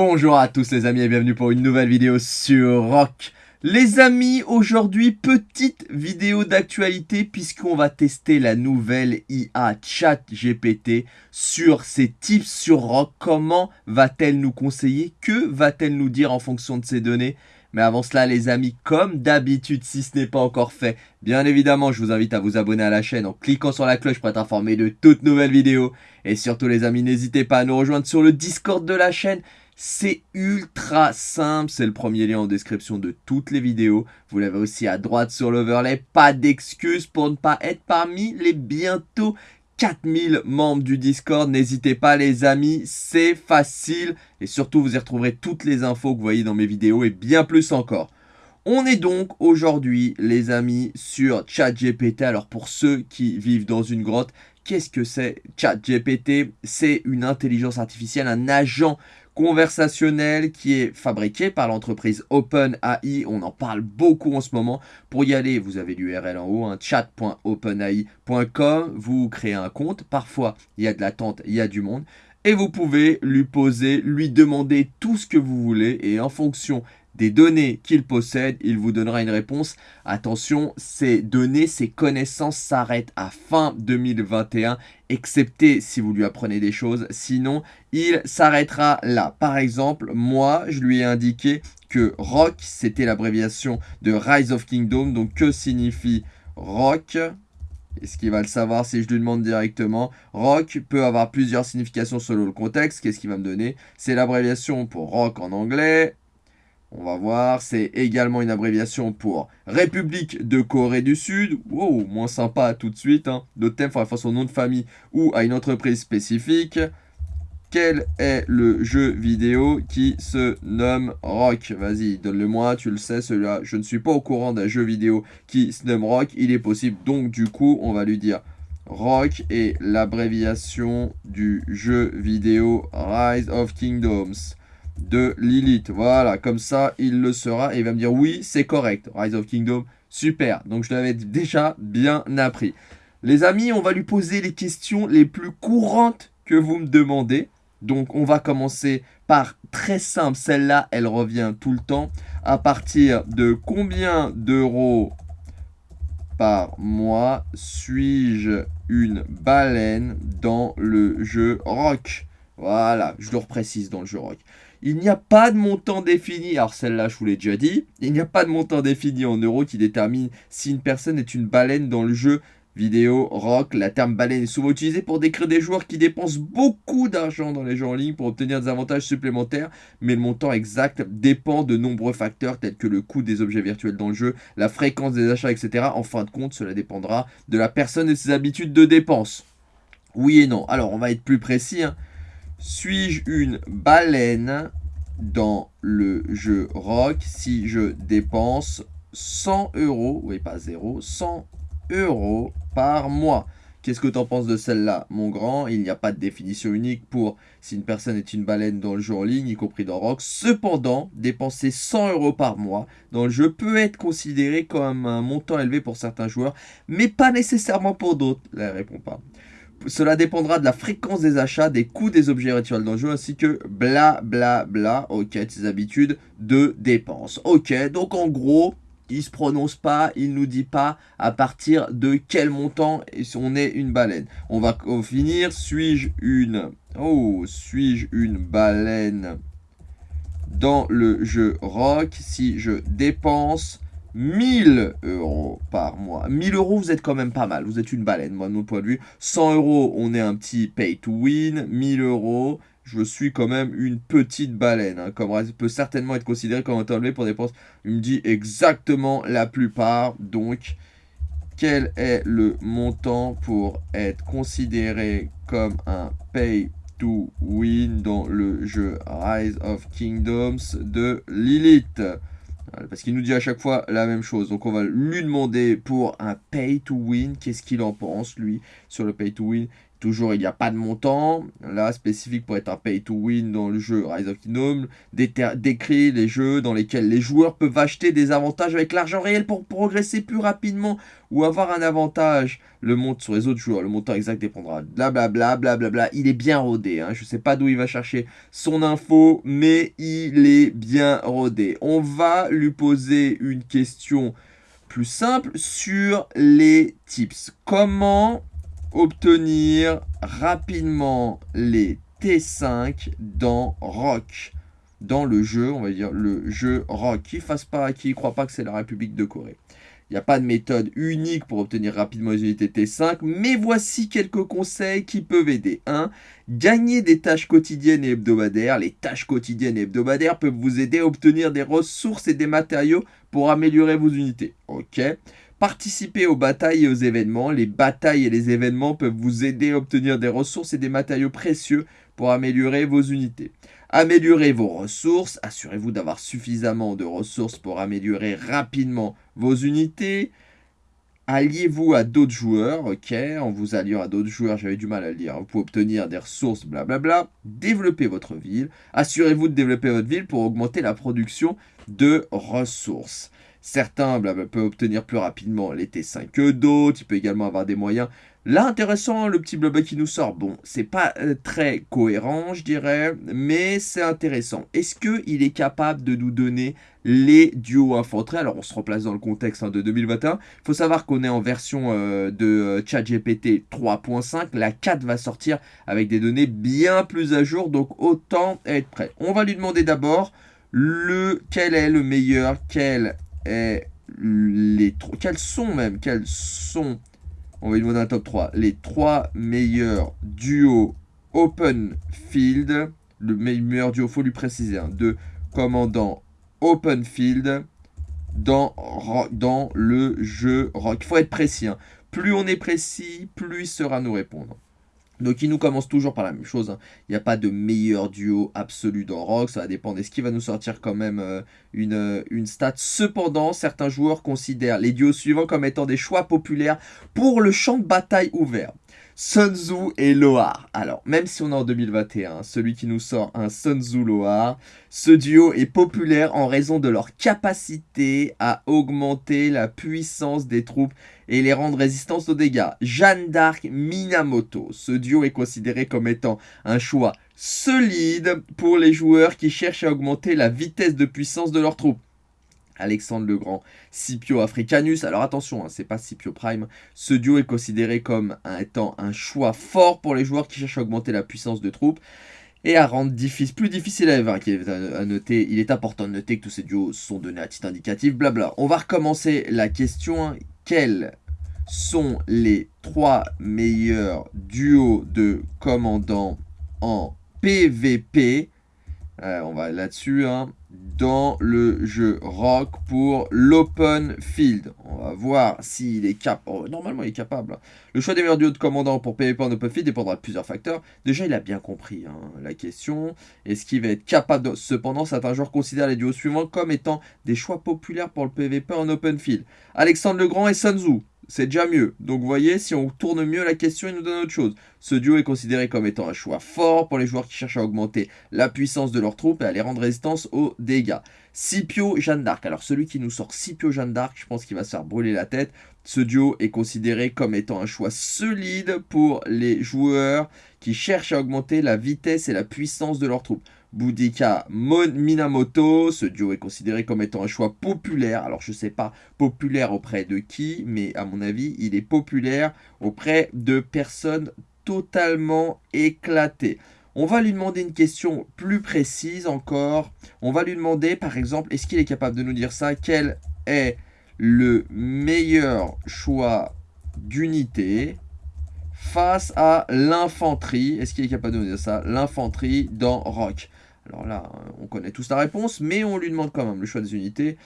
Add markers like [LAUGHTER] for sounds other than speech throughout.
Bonjour à tous les amis et bienvenue pour une nouvelle vidéo sur Rock. Les amis, aujourd'hui, petite vidéo d'actualité puisqu'on va tester la nouvelle IA Chat GPT sur ses tips sur Rock. Comment va-t-elle nous conseiller? Que va-t-elle nous dire en fonction de ces données? Mais avant cela les amis, comme d'habitude si ce n'est pas encore fait, bien évidemment je vous invite à vous abonner à la chaîne en cliquant sur la cloche pour être informé de toutes nouvelles vidéos. Et surtout les amis, n'hésitez pas à nous rejoindre sur le Discord de la chaîne. C'est ultra simple, c'est le premier lien en description de toutes les vidéos. Vous l'avez aussi à droite sur l'overlay. Pas d'excuses pour ne pas être parmi les bientôt 4000 membres du Discord. N'hésitez pas les amis, c'est facile. Et surtout, vous y retrouverez toutes les infos que vous voyez dans mes vidéos et bien plus encore. On est donc aujourd'hui, les amis, sur ChatGPT. Alors pour ceux qui vivent dans une grotte, qu'est-ce que c'est ChatGPT? C'est une intelligence artificielle, un agent conversationnel qui est fabriqué par l'entreprise OpenAI. On en parle beaucoup en ce moment. Pour y aller, vous avez l'URL en haut, hein, chat.openai.com. Vous créez un compte. Parfois, il y a de l'attente, il y a du monde. Et vous pouvez lui poser, lui demander tout ce que vous voulez. Et en fonction des données qu'il possède, il vous donnera une réponse. Attention, ces données, ces connaissances s'arrêtent à fin 2021, excepté si vous lui apprenez des choses. Sinon, il s'arrêtera là. Par exemple, moi, je lui ai indiqué que ROC, c'était l'abréviation de Rise of Kingdom. Donc, que signifie ROC est-ce qu'il va le savoir si je lui demande directement? Rock peut avoir plusieurs significations selon le contexte. Qu'est-ce qu'il va me donner? C'est l'abréviation pour rock en anglais. On va voir, c'est également une abréviation pour République de Corée du Sud. Wow, moins sympa tout de suite. Hein. Le thème, il faut son nom de famille ou à une entreprise spécifique. Quel est le jeu vidéo qui se nomme Rock? Vas-y, donne-le-moi, tu le sais, celui-là. Je ne suis pas au courant d'un jeu vidéo qui se nomme Rock. Il est possible, donc du coup, on va lui dire Rock et l'abréviation du jeu vidéo Rise of Kingdoms de Lilith. Voilà, comme ça, il le sera et il va me dire oui, c'est correct. Rise of Kingdom, super. Donc, je l'avais déjà bien appris. Les amis, on va lui poser les questions les plus courantes que vous me demandez. Donc, on va commencer par très simple. Celle-là, elle revient tout le temps. À partir de combien d'euros par mois suis-je une baleine dans le jeu Rock? Voilà, je le reprécise dans le jeu Rock. Il n'y a pas de montant défini, alors celle-là je vous l'ai déjà dit, il n'y a pas de montant défini en euros qui détermine si une personne est une baleine dans le jeu vidéo rock. La terme baleine est souvent utilisé pour décrire des joueurs qui dépensent beaucoup d'argent dans les jeux en ligne pour obtenir des avantages supplémentaires, mais le montant exact dépend de nombreux facteurs tels que le coût des objets virtuels dans le jeu, la fréquence des achats, etc. En fin de compte, cela dépendra de la personne et ses habitudes de dépenses. Oui et non. Alors, on va être plus précis. Hein. Suis-je une baleine dans le jeu rock si je dépense 100 euros, oui pas 0, 100 euros par mois? Qu'est-ce que tu en penses de celle-là, mon grand? Il n'y a pas de définition unique pour si une personne est une baleine dans le jeu en ligne, y compris dans Rock. Cependant, dépenser 100 euros par mois dans le jeu peut être considéré comme un montant élevé pour certains joueurs, mais pas nécessairement pour d'autres. Elle répond pas. Cela dépendra de la fréquence des achats, des coûts des objets rituels dans le jeu, ainsi que bla bla bla, ok, de ses habitudes de dépenses. Ok, donc en gros, il se prononce pas, il nous dit pas à partir de quel montant on est une baleine. On va finir, suis-je une... Oh, suis-je une baleine dans le jeu rock? Si je dépense 1000 euros par mois. 1000 euros, vous êtes quand même pas mal. Vous êtes une baleine, moi, de mon point de vue. 100 euros, on est un petit pay to win. 1000 euros, je suis quand même une petite baleine. Hein, comme peut certainement être considéré comme un temps pour dépenses. Il me dit exactement la plupart. Donc, quel est le montant pour être considéré comme un pay to win dans le jeu Rise of Kingdoms de Lilith? Parce qu'il nous dit à chaque fois la même chose. Donc on va lui demander pour un pay to win, qu'est-ce qu'il en pense lui sur le pay to win? Toujours, il n'y a pas de montant. Là, spécifique pour être un pay to win dans le jeu Rise of Kingdom. Décrit les jeux dans lesquels les joueurs peuvent acheter des avantages avec l'argent réel pour progresser plus rapidement ou avoir un avantage. Le monte sur les autres joueurs. Le montant exact dépendra. Blablabla, blablabla. Il est bien rodé. Hein. Je ne sais pas d'où il va chercher son info, mais il est bien rodé. On va lui poser une question plus simple sur les tips. Comment obtenir rapidement les T5 dans Rock. Dans le jeu, on va dire le jeu Rock. Qui fasse pas, qui croit pas que c'est la République de Corée. Il n'y a pas de méthode unique pour obtenir rapidement les unités T5, mais voici quelques conseils qui peuvent aider. 1. Gagner des tâches quotidiennes et hebdomadaires. Les tâches quotidiennes et hebdomadaires peuvent vous aider à obtenir des ressources et des matériaux pour améliorer vos unités. Ok Participez aux batailles et aux événements. Les batailles et les événements peuvent vous aider à obtenir des ressources et des matériaux précieux pour améliorer vos unités. Améliorez vos ressources. Assurez-vous d'avoir suffisamment de ressources pour améliorer rapidement vos unités. Alliez-vous à d'autres joueurs, ok, en vous alliant à d'autres joueurs, j'avais du mal à le dire, vous pouvez obtenir des ressources, blablabla. Développez votre ville, assurez-vous de développer votre ville pour augmenter la production de ressources. Certains peuvent obtenir plus rapidement les T5 que d'autres. Il peut également avoir des moyens. Là, intéressant, le petit blabla qui nous sort. Bon, c'est pas euh, très cohérent, je dirais, mais c'est intéressant. Est-ce qu'il est capable de nous donner les duos infanterie? Alors, on se replace dans le contexte hein, de 2021. Il faut savoir qu'on est en version euh, de euh, ChatGPT 3.5. La 4 va sortir avec des données bien plus à jour, donc autant être prêt. On va lui demander d'abord le quel est le meilleur, quel les quels sont même, quels sont, on va demander un top 3, les trois meilleurs duos open field, le meilleur duo, faut lui préciser, hein, de commandant open field dans, dans le jeu rock. Il faut être précis. Hein. Plus on est précis, plus il sera nous répondre. Donc il nous commence toujours par la même chose. Hein. Il n'y a pas de meilleur duo absolu dans Rock. Ça va dépendre. Est-ce qu'il va nous sortir quand même euh, une, euh, une stat? Cependant, certains joueurs considèrent les duos suivants comme étant des choix populaires pour le champ de bataille ouvert. Sun Tzu et Loar. Alors, même si on est en 2021, celui qui nous sort un Sun Tzu Loar, ce duo est populaire en raison de leur capacité à augmenter la puissance des troupes et les rendre résistantes aux dégâts. Jeanne d'Arc Minamoto. Ce duo est considéré comme étant un choix solide pour les joueurs qui cherchent à augmenter la vitesse de puissance de leurs troupes. Alexandre le Grand, Scipio Africanus. Alors attention, hein, c'est pas Scipio Prime. Ce duo est considéré comme étant un choix fort pour les joueurs qui cherchent à augmenter la puissance de troupes et à rendre plus difficile à vaincre. À noter, il est important de noter que tous ces duos sont donnés à titre indicatif, blabla. On va recommencer la question. Quels sont les trois meilleurs duos de commandants en PVP On va là-dessus. Hein dans le jeu Rock pour l'Open Field. On va voir s'il est capable. Oh, normalement, il est capable. Le choix des meilleurs duos de commandants pour PvP en Open Field dépendra de plusieurs facteurs. Déjà, il a bien compris hein, la question. Est-ce qu'il va être capable. Cependant, certains joueurs considèrent les duos suivants comme étant des choix populaires pour le PvP en Open Field. Alexandre Legrand et Sun c'est déjà mieux. Donc vous voyez, si on tourne mieux la question, il nous donne autre chose. Ce duo est considéré comme étant un choix fort pour les joueurs qui cherchent à augmenter la puissance de leurs troupes et à les rendre résistance aux dégâts. Scipio Jeanne d'Arc. Alors celui qui nous sort Scipio Jeanne d'Arc, je pense qu'il va se faire brûler la tête. Ce duo est considéré comme étant un choix solide pour les joueurs qui cherchent à augmenter la vitesse et la puissance de leurs troupes. Boudica Minamoto. Ce duo est considéré comme étant un choix populaire. Alors je ne sais pas populaire auprès de qui, mais à mon avis, il est populaire auprès de personnes totalement éclatées. On va lui demander une question plus précise encore. On va lui demander, par exemple, est-ce qu'il est capable de nous dire ça? Quel est le meilleur choix d'unité face à l'infanterie? Est-ce qu'il est capable de nous dire ça? L'infanterie dans Rock. Alors là, on connaît tous la réponse, mais on lui demande quand même le choix des unités.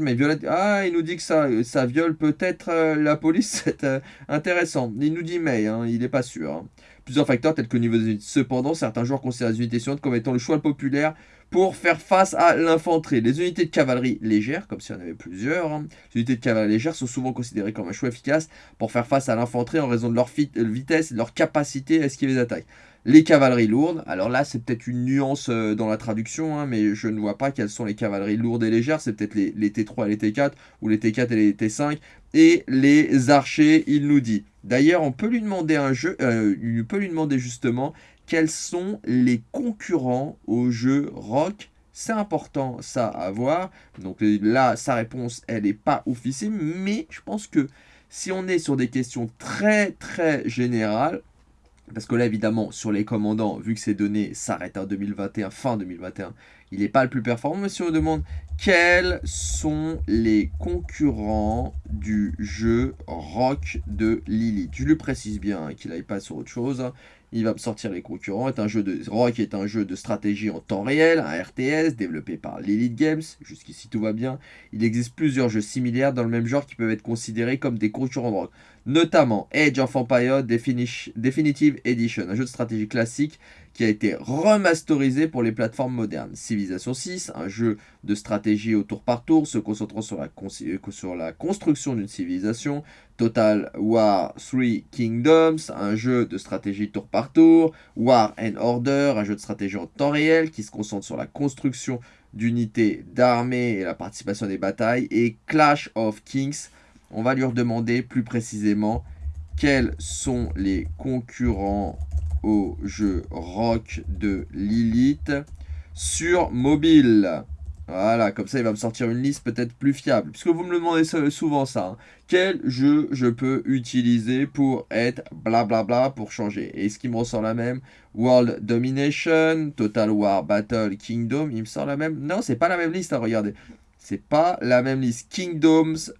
Mais violette. Ah, il nous dit que ça, viole peut-être euh, la police. [LAUGHS] C'est euh, intéressant. Il nous dit mais, hein, il n'est pas sûr. Hein. Plusieurs facteurs tels que le niveau des unités. Cependant, certains joueurs considèrent les unités suivantes comme étant le choix populaire pour faire face à l'infanterie. Les unités de cavalerie légère, comme si on avait plusieurs, hein. les unités de cavalerie légère sont souvent considérées comme un choix efficace pour faire face à l'infanterie en raison de leur vitesse et de leur capacité à esquiver les attaques. Les cavaleries lourdes, alors là c'est peut-être une nuance euh, dans la traduction, hein, mais je ne vois pas quelles sont les cavaleries lourdes et légères, c'est peut-être les, T3 et les T4, ou les T4 et les T5, et les archers, il nous dit. D'ailleurs, on peut lui demander un jeu, euh, peut lui demander justement quels sont les concurrents au jeu rock c'est important ça à voir. Donc là, sa réponse, elle n'est pas oufissime. Mais je pense que si on est sur des questions très très générales, parce que là, évidemment, sur les commandants, vu que ces données s'arrêtent en 2021, fin 2021, il n'est pas le plus performant. Mais si on demande quels sont les concurrents du jeu Rock de Lilith, je lui précise bien qu'il n'aille pas sur autre chose il va me sortir les concurrents. Est un jeu de Rock est un jeu de stratégie en temps réel, un RTS développé par Lilith Games. Jusqu'ici tout va bien. Il existe plusieurs jeux similaires dans le même genre qui peuvent être considérés comme des concurrents de Rock, notamment Age of Empire Definitive Edition, un jeu de stratégie classique qui a été remasterisé pour les plateformes modernes. Civilization 6, un jeu de stratégie au tour par tour se concentrant sur la, sur la construction d'une civilisation. Total War 3 Kingdoms, un jeu de stratégie tour par tour. War and Order, un jeu de stratégie en temps réel qui se concentre sur la construction d'unités d'armée et la participation des batailles. Et Clash of Kings, on va lui redemander plus précisément quels sont les concurrents au jeu Rock de Lilith sur mobile. Voilà, comme ça il va me sortir une liste peut-être plus fiable. Puisque vous me le demandez souvent ça. Hein. Quel jeu je peux utiliser pour être blablabla pour changer? Et ce qui me ressort la même World Domination, Total War Battle Kingdom, il me sort la même Non, c'est pas la même liste, hein, regardez. C'est pas la même liste. Kingdoms,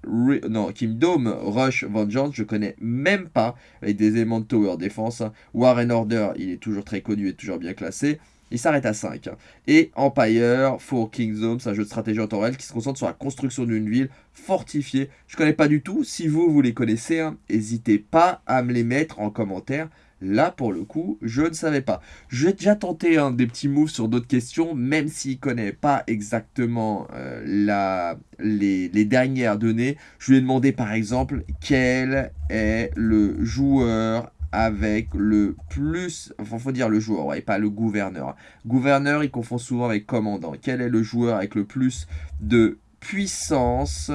non, Kingdom Rush Vengeance, je connais même pas, avec des éléments de Tower Defense. Hein. War and Order, il est toujours très connu et toujours bien classé. Il s'arrête à 5. Hein. Et Empire for Kingdoms, un jeu de stratégie en temps réel qui se concentre sur la construction d'une ville fortifiée. Je connais pas du tout. Si vous, vous les connaissez, hein, n'hésitez pas à me les mettre en commentaire. Là, pour le coup, je ne savais pas. J'ai déjà tenté un des petits moves sur d'autres questions, même s'il ne connaît pas exactement euh, la, les, dernières données. Je lui ai demandé, par exemple, quel est le joueur avec le plus... Enfin, faut dire le joueur, et pas le gouverneur. Gouverneur, il confond souvent avec commandant. Quel est le joueur avec le plus de puissance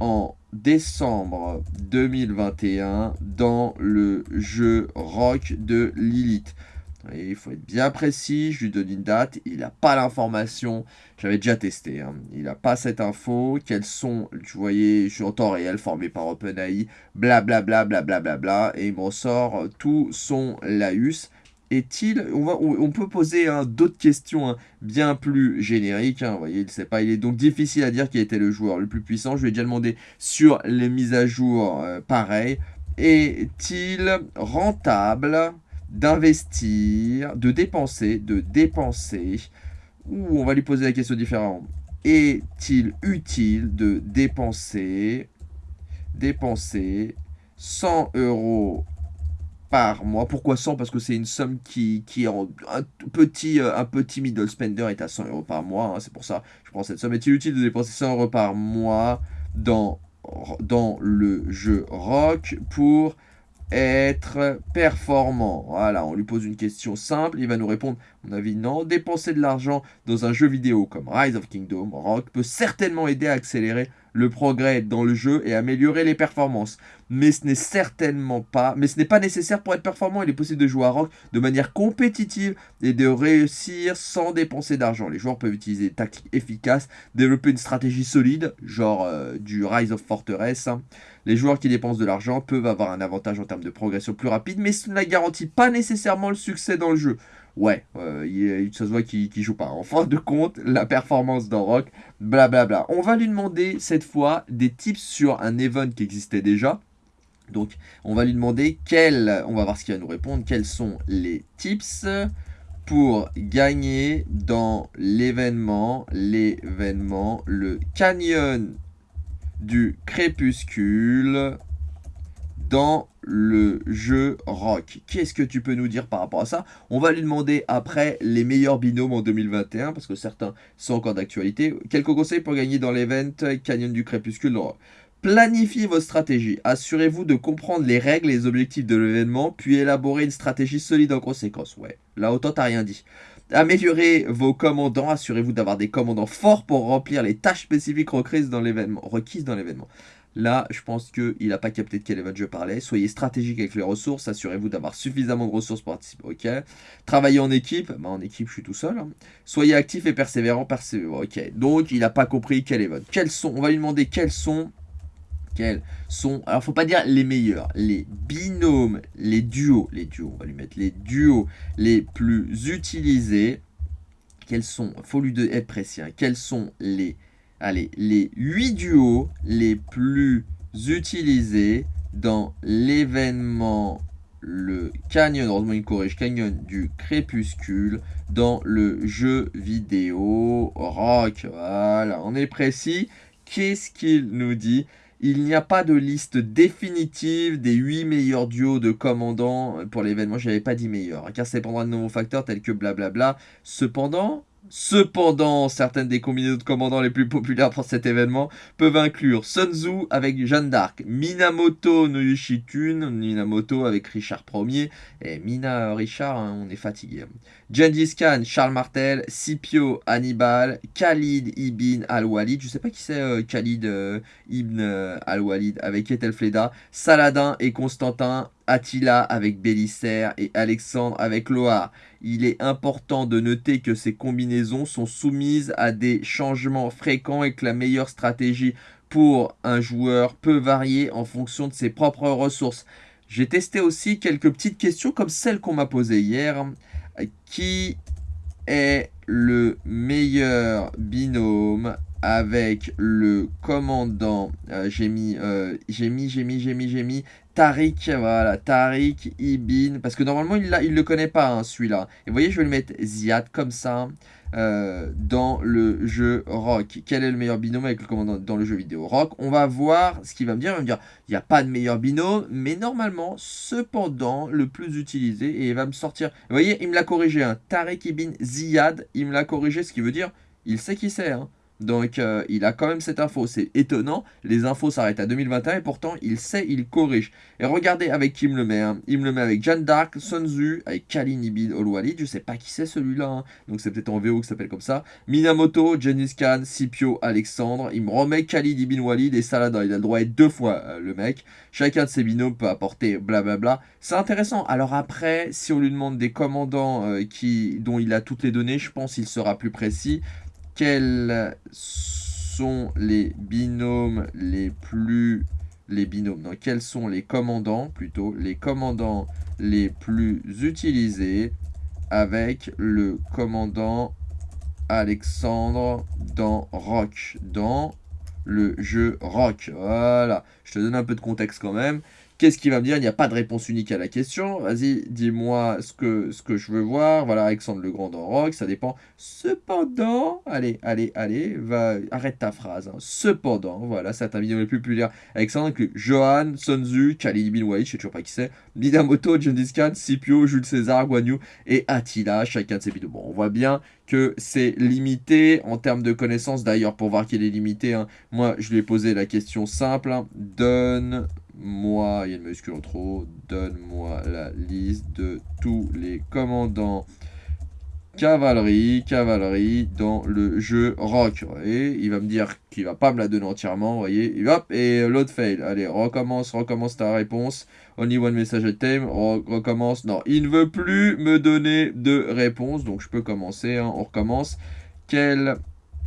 en décembre 2021 dans le jeu Rock de Lilith. il faut être bien précis, je lui donne une date, il n'a pas l'information, j'avais déjà testé, hein. il n'a pas cette info, quels sont, tu voyais, je suis en temps réel formé par OpenAI, blablabla, blablabla, bla, et il me ressort tout son laus, est-il on, on, peut poser hein, d'autres questions hein, bien plus génériques. Hein, voyez, il sait pas. Il est donc difficile à dire qui était le joueur le plus puissant. Je lui ai déjà demandé sur les mises à jour, euh, pareil. Est-il rentable d'investir, de dépenser, de dépenser? Ou on va lui poser la question différente. Est-il utile de dépenser, dépenser 100 euros par mois. Pourquoi 100 Parce que c'est une somme qui, qui est un petit, euh, un petit middle spender est à 100 euros par mois. Hein. c'est pour ça je prends cette somme. Est-il utile de dépenser 100 euros par mois dans, dans le jeu rock pour être performant? Voilà, on lui pose une question simple, il va nous répondre, mon avis, non. Dépenser de l'argent dans un jeu vidéo comme Rise of Kingdom, Rock, peut certainement aider à accélérer le progrès dans le jeu et améliorer les performances. Mais ce n'est certainement pas, mais ce n'est pas nécessaire pour être performant. Il est possible de jouer à Rock de manière compétitive et de réussir sans dépenser d'argent. Les joueurs peuvent utiliser des tactiques efficaces, développer une stratégie solide, genre euh, du Rise of Fortress. Hein. Les joueurs qui dépensent de l'argent peuvent avoir un avantage en termes de progression plus rapide, mais ce ne garantit pas nécessairement le succès dans le jeu ouais, euh, il, ça se voit qu'il joue pas. En fin de compte, la performance dans Rock, blablabla. On va lui demander cette fois des tips sur un event qui existait déjà. Donc, on va lui demander quels, on va voir ce qu'il va nous répondre, quels sont les tips pour gagner dans l'événement, l'événement, le canyon du crépuscule dans le jeu rock. Qu'est-ce que tu peux nous dire par rapport à ça? On va lui demander après les meilleurs binômes en 2021, parce que certains sont encore d'actualité. Quelques conseils pour gagner dans l'event Canyon du Crépuscule Planifiez vos stratégies. Assurez-vous de comprendre les règles et les objectifs de l'événement, puis élaborer une stratégie solide en conséquence. Ouais, là autant t'as rien dit. Améliorez vos commandants. Assurez-vous d'avoir des commandants forts pour remplir les tâches spécifiques requises dans l'événement. Là, je pense qu'il n'a pas capté de quel event je parlais. Soyez stratégique avec les ressources. Assurez-vous d'avoir suffisamment de ressources pour participer. Ok. Travaillez en équipe. Bah, en équipe, je suis tout seul. Hein. Soyez actif et persévérant. Persévérant. Donc, il n'a pas compris quel event. Quels sont On va lui demander quels sont quels sont, alors faut pas dire les meilleurs, les binômes, les duos, les duos, on va lui mettre les duos les plus utilisés. Quels sont, faut lui être précis, hein. quels sont les, allez, les 8 duos les plus utilisés dans l'événement le Canyon, heureusement il corrige, Canyon du Crépuscule dans le jeu vidéo rock. Voilà, on est précis. Qu'est-ce qu'il nous dit? Il n'y a pas de liste définitive des 8 meilleurs duos de commandants pour l'événement. Je n'avais pas dit meilleur, car ça dépendra de nouveaux facteurs tels que blablabla. Cependant, Cependant, certaines des combinaisons de commandants les plus populaires pour cet événement peuvent inclure Sun Tzu avec Jeanne d'Arc, Minamoto no Yushikun, Minamoto avec Richard Ier, et Mina Richard, hein, on est fatigué. Gengis Khan, Charles Martel, Scipio Hannibal, Khalid ibn al-Walid, je sais pas qui c'est euh, Khalid euh, ibn euh, al-Walid avec Ethelfleda, Saladin et Constantin, Attila avec Bélisaire et Alexandre avec Loire. Il est important de noter que ces combinaisons sont soumises à des changements fréquents et que la meilleure stratégie pour un joueur peut varier en fonction de ses propres ressources. J'ai testé aussi quelques petites questions comme celle qu'on m'a posée hier. Qui est le meilleur binôme avec le commandant? Euh, J'ai mis, euh, j'ai mis, j'ai mis, j'ai mis, j'ai mis Tariq, voilà, Tariq Ibn, parce que normalement il, il le connaît pas hein, celui-là. Et vous voyez, je vais le mettre Ziad comme ça euh, dans le jeu Rock. Quel est le meilleur binôme avec le commandant dans le jeu vidéo Rock? On va voir ce qu'il va me dire. Il va me dire, il n'y a pas de meilleur binôme, mais normalement, cependant, le plus utilisé, et il va me sortir. Vous voyez, il me l'a corrigé, hein, Tariq Ibn Ziad, il me l'a corrigé, ce qui veut dire, il sait qui c'est, hein. Donc, euh, il a quand même cette info. C'est étonnant. Les infos s'arrêtent à 2021 et pourtant, il sait, il corrige. Et regardez avec qui il me le met. Il me le met avec Jeanne d'Arc, Sun Tzu, avec Kalin Ibn Ol-Walid. Je sais pas qui c'est celui-là. Hein. Donc, c'est peut-être en VO que ça s'appelle comme ça. Minamoto, Gengis Khan, Scipio, Alexandre. Il me remet Khalid Ibn Walid et Saladin. Il a le droit d'être deux fois euh, le mec. Chacun de ses binômes peut apporter blablabla. C'est intéressant. Alors après, si on lui demande des commandants euh, qui, dont il a toutes les données, je pense qu'il sera plus précis quels sont les binômes les plus... Les binômes, non, quels sont les commandants, plutôt, les commandants les plus utilisés avec le commandant Alexandre dans Rock, dans le jeu Rock? Voilà, je te donne un peu de contexte quand même. Qu'est-ce qu'il va me dire? Il n'y a pas de réponse unique à la question. Vas-y, dis-moi ce que, je veux voir. Voilà, Alexandre le Grand dans Rock, ça dépend. Cependant, allez, allez, allez, arrête ta phrase. Hein. Cependant, voilà, c'est ta vidéo les plus populaire. Alexandre, que Johan, Sonzu, Khalid Bin je sais toujours pas qui c'est, Minamoto, Gengis Khan, Scipio, Jules César, Guanyu et Attila, chacun de ces vidéos. Bon, on voit bien que c'est limité en termes de connaissances. D'ailleurs, pour voir qu'il est limité, hein, moi, je lui ai posé la question simple. Hein. Donne moi, il y a une en trop, donne-moi la liste de tous les commandants cavalerie, cavalerie dans le jeu rock. Et il va me dire qu'il va pas me la donner entièrement, vous voyez. Et hop, et l'autre fail. Allez, recommence, recommence ta réponse. Only one message time, recommence. Non, il ne veut plus me donner de réponse, donc je peux commencer, hein. on recommence. Quel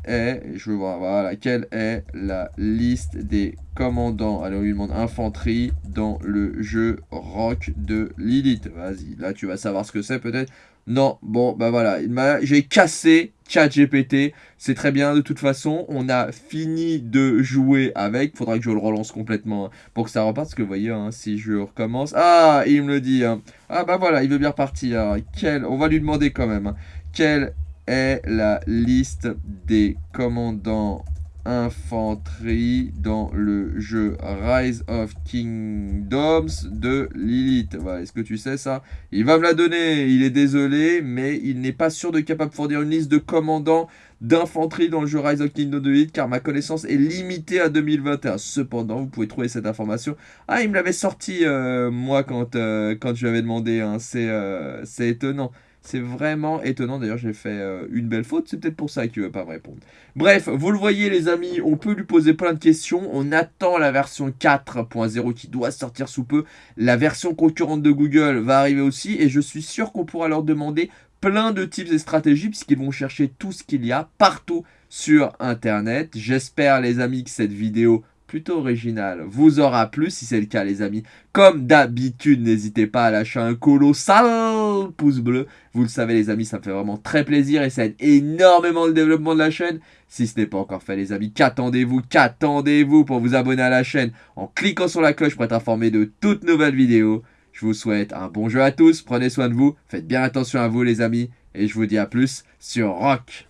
je veux voir, voilà, quelle est la liste des commandants Alors, on lui demande infanterie dans le jeu Rock de Lilith. Vas-y, là, tu vas savoir ce que c'est peut-être. Non, bon, bah voilà, j'ai cassé ChatGPT. C'est très bien de toute façon. On a fini de jouer avec. Faudra que je le relance complètement hein, pour que ça reparte. Parce que vous voyez, hein, si je recommence... Ah, il me le dit. Hein. Ah bah voilà, il veut bien repartir. Quel... On va lui demander quand même. Quelle est la liste des commandants infanterie dans le jeu Rise of Kingdoms de Lilith. Est-ce que tu sais ça? Il va me la donner, il est désolé, mais il n'est pas sûr de capable de fournir une liste de commandants d'infanterie dans le jeu Rise of Kingdoms de Lilith, car ma connaissance est limitée à 2021. Cependant, vous pouvez trouver cette information. Ah, il me l'avait sorti, euh, moi, quand, euh, quand je lui avais demandé. Hein. Euh, c'est étonnant. C'est vraiment étonnant. D'ailleurs, j'ai fait euh, une belle faute. C'est peut-être pour ça qu'il ne veut pas me répondre. Bref, vous le voyez, les amis, on peut lui poser plein de questions. On attend la version 4.0 qui doit sortir sous peu. La version concurrente de Google va arriver aussi. Et je suis sûr qu'on pourra leur demander plein de tips et stratégies puisqu'ils vont chercher tout ce qu'il y a partout sur Internet. J'espère, les amis, que cette vidéo plutôt original vous aura plu. Si c'est le cas, les amis, comme d'habitude, n'hésitez pas à lâcher un colossal pouce bleu. Vous le savez, les amis, ça me fait vraiment très plaisir et ça aide énormément le développement de la chaîne. Si ce n'est pas encore fait, les amis, qu'attendez-vous Qu'attendez-vous pour vous abonner à la chaîne en cliquant sur la cloche pour être informé de toutes nouvelles vidéos Je vous souhaite un bon jeu à tous, prenez soin de vous, faites bien attention à vous, les amis, et je vous dis à plus sur Rock